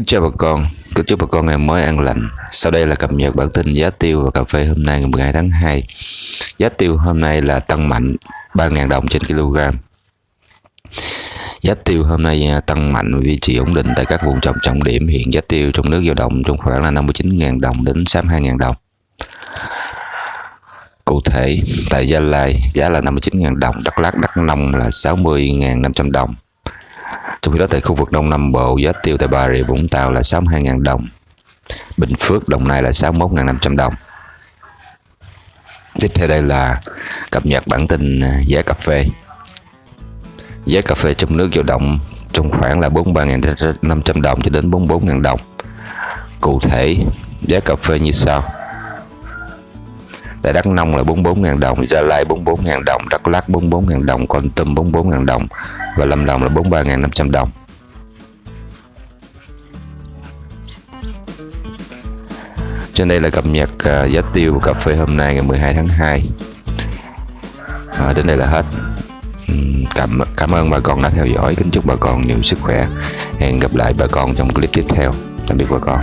Kính chào bà con, kính chúc bà con ngày mới an lành. Sau đây là cập nhật bản tin giá tiêu và cà phê hôm nay ngày 12 tháng 2. Giá tiêu hôm nay là tăng mạnh 3.000 đồng trên kg. Giá tiêu hôm nay à, tăng mạnh duy trì ổn định tại các vùng trồng trọng điểm. Hiện giá tiêu trong nước dao động trong khoảng là 59.000 đồng đến 62.000 đồng. Cụ thể, tại Gia Lai giá là 59.000 đồng, Đắk Lắk, Đắk Nông là 60.500 đồng. Trong khi đó tại khu vực Đông Nam Bộ, giá tiêu tại Bà Rịa Vũng Tàu là 62.000 đồng. Bình Phước, Đồng Nai là 61.500 đồng. Tiếp theo đây là cập nhật bản tin à, giá cà phê. Giá cà phê trong nước dao động trong khoảng là 43.500 đồng cho đến 44.000 đồng. Cụ thể, giá cà phê như sau. Tại Đắk Nông là 44.000 đồng, Gia Lai 44.000 đồng, Đắk Lắk 44.000 đồng, Con Tum 44.000 đồng và Lâm Đồng là 43.500 đồng. Trên đây là cập nhật uh, giá tiêu cà phê hôm nay ngày 12 tháng 2. À, đến đây là hết. Cảm cảm ơn bà con đã theo dõi. Kính chúc bà con nhiều sức khỏe. Hẹn gặp lại bà con trong clip tiếp theo. Tạm biệt bà con.